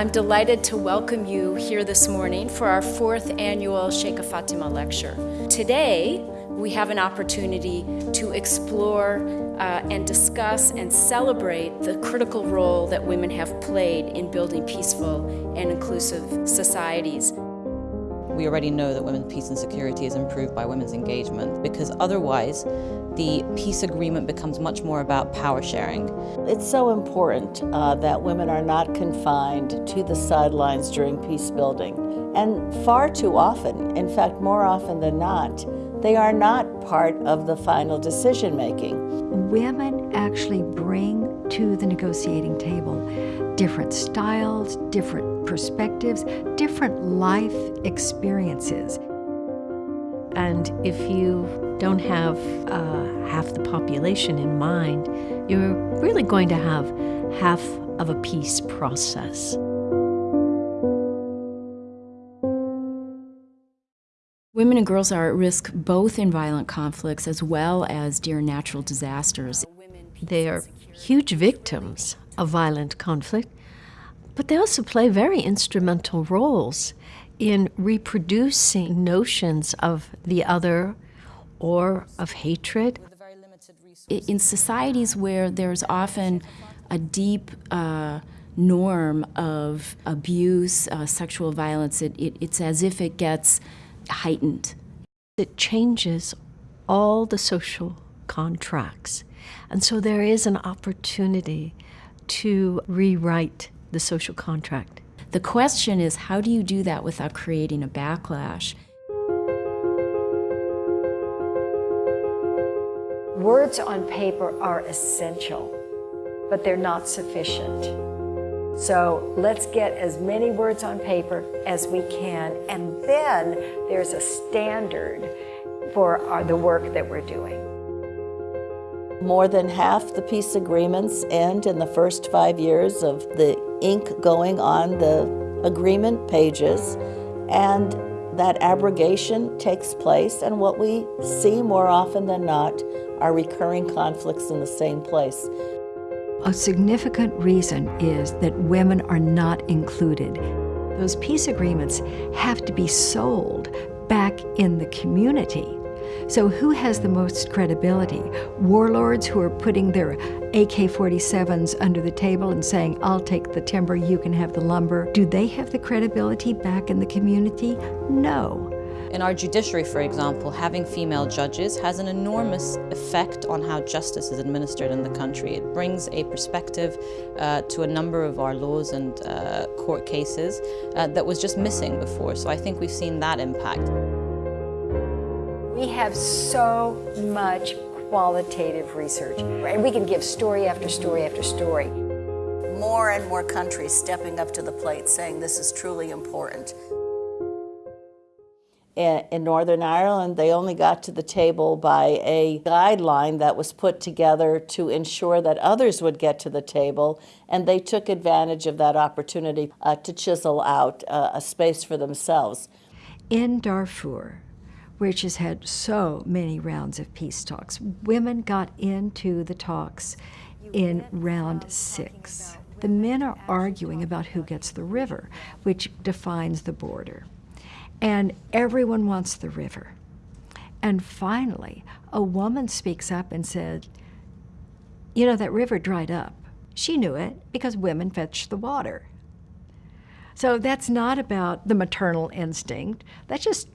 I'm delighted to welcome you here this morning for our fourth annual Sheikha Fatima Lecture. Today, we have an opportunity to explore uh, and discuss and celebrate the critical role that women have played in building peaceful and inclusive societies. We already know that women's peace and security is improved by women's engagement because otherwise the peace agreement becomes much more about power sharing. It's so important uh, that women are not confined to the sidelines during peace building. And far too often, in fact more often than not, they are not part of the final decision making. Women actually bring to the negotiating table different styles, different perspectives, different life experiences. And if you don't have uh, half the population in mind, you're really going to have half of a peace process. Women and girls are at risk both in violent conflicts as well as during natural disasters. They are huge victims of violent conflict, but they also play very instrumental roles in reproducing notions of the other or of hatred. In societies where there's often a deep uh, norm of abuse, uh, sexual violence, it, it, it's as if it gets heightened. It changes all the social contracts. And so there is an opportunity to rewrite the social contract. The question is, how do you do that without creating a backlash? Words on paper are essential, but they're not sufficient. So let's get as many words on paper as we can, and then there's a standard for our, the work that we're doing. More than half the peace agreements end in the first five years of the ink going on the agreement pages, and that abrogation takes place, and what we see more often than not are recurring conflicts in the same place. A significant reason is that women are not included. Those peace agreements have to be sold back in the community. So who has the most credibility? Warlords who are putting their AK-47s under the table and saying, I'll take the timber, you can have the lumber. Do they have the credibility back in the community? No. In our judiciary, for example, having female judges has an enormous effect on how justice is administered in the country. It brings a perspective uh, to a number of our laws and uh, court cases uh, that was just missing before. So I think we've seen that impact. We have so much qualitative research, and we can give story after story after story. More and more countries stepping up to the plate saying this is truly important in Northern Ireland, they only got to the table by a guideline that was put together to ensure that others would get to the table, and they took advantage of that opportunity uh, to chisel out uh, a space for themselves. In Darfur, which has had so many rounds of peace talks, women got into the talks in round six. The men are arguing about who gets the river, which defines the border and everyone wants the river. And finally, a woman speaks up and said, you know, that river dried up. She knew it because women fetch the water. So that's not about the maternal instinct. That's just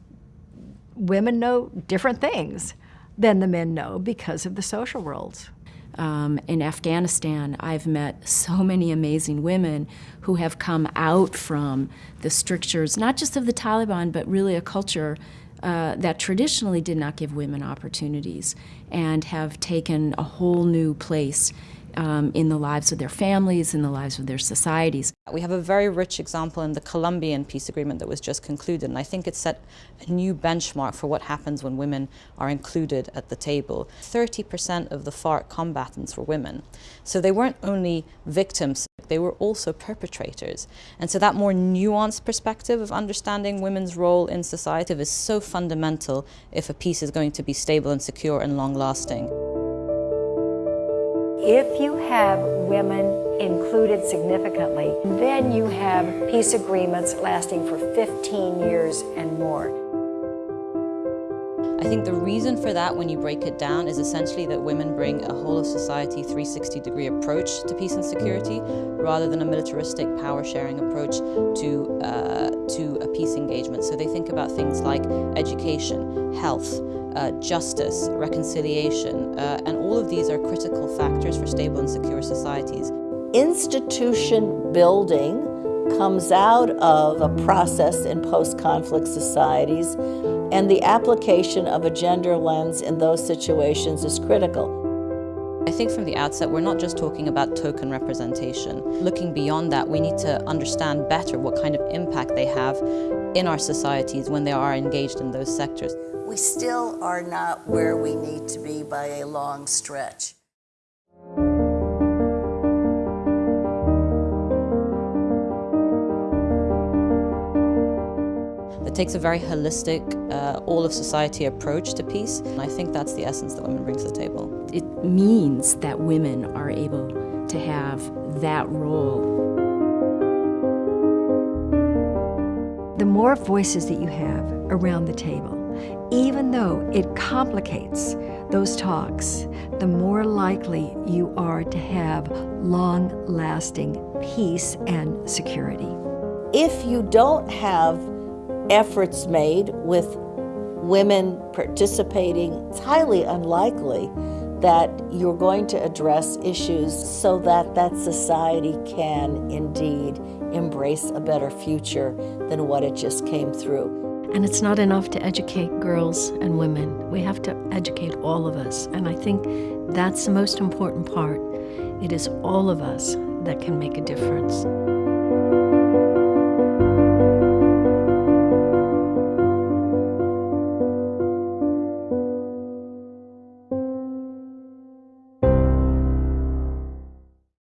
women know different things than the men know because of the social roles. Um, in Afghanistan, I've met so many amazing women who have come out from the strictures, not just of the Taliban, but really a culture uh, that traditionally did not give women opportunities and have taken a whole new place um, in the lives of their families, in the lives of their societies. We have a very rich example in the Colombian peace agreement that was just concluded, and I think it set a new benchmark for what happens when women are included at the table. 30% of the FARC combatants were women. So they weren't only victims, they were also perpetrators. And so that more nuanced perspective of understanding women's role in society is so fundamental if a peace is going to be stable and secure and long-lasting. If you have women included significantly. Then you have peace agreements lasting for 15 years and more. I think the reason for that, when you break it down, is essentially that women bring a whole of society 360 degree approach to peace and security rather than a militaristic power sharing approach to, uh, to a peace engagement. So they think about things like education, health, uh, justice, reconciliation, uh, and all of these are critical factors for stable and secure societies. Institution building comes out of a process in post-conflict societies and the application of a gender lens in those situations is critical. I think from the outset, we're not just talking about token representation. Looking beyond that, we need to understand better what kind of impact they have in our societies when they are engaged in those sectors. We still are not where we need to be by a long stretch. It takes a very holistic, uh, all of society approach to peace. And I think that's the essence that women bring to the table. It means that women are able to have that role. The more voices that you have around the table, even though it complicates those talks, the more likely you are to have long-lasting peace and security. If you don't have efforts made with women participating, it's highly unlikely that you're going to address issues so that that society can indeed embrace a better future than what it just came through. And it's not enough to educate girls and women. We have to educate all of us. And I think that's the most important part. It is all of us that can make a difference.